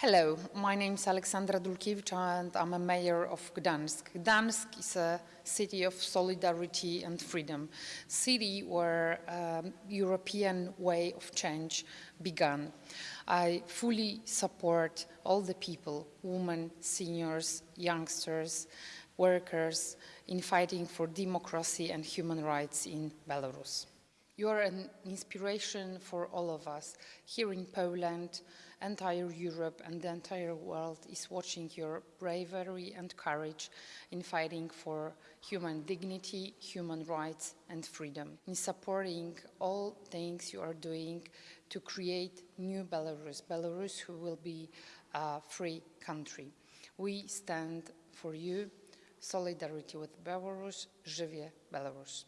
Hello, my name is Aleksandra Dulkiewicz and I'm a mayor of Gdansk. Gdansk is a city of solidarity and freedom, city where um, European way of change began. I fully support all the people, women, seniors, youngsters, workers in fighting for democracy and human rights in Belarus. You are an inspiration for all of us here in Poland, entire Europe and the entire world is watching your bravery and courage in fighting for human dignity, human rights and freedom, in supporting all things you are doing to create new Belarus, Belarus who will be a free country. We stand for you, solidarity with Belarus, Żywie Belarus.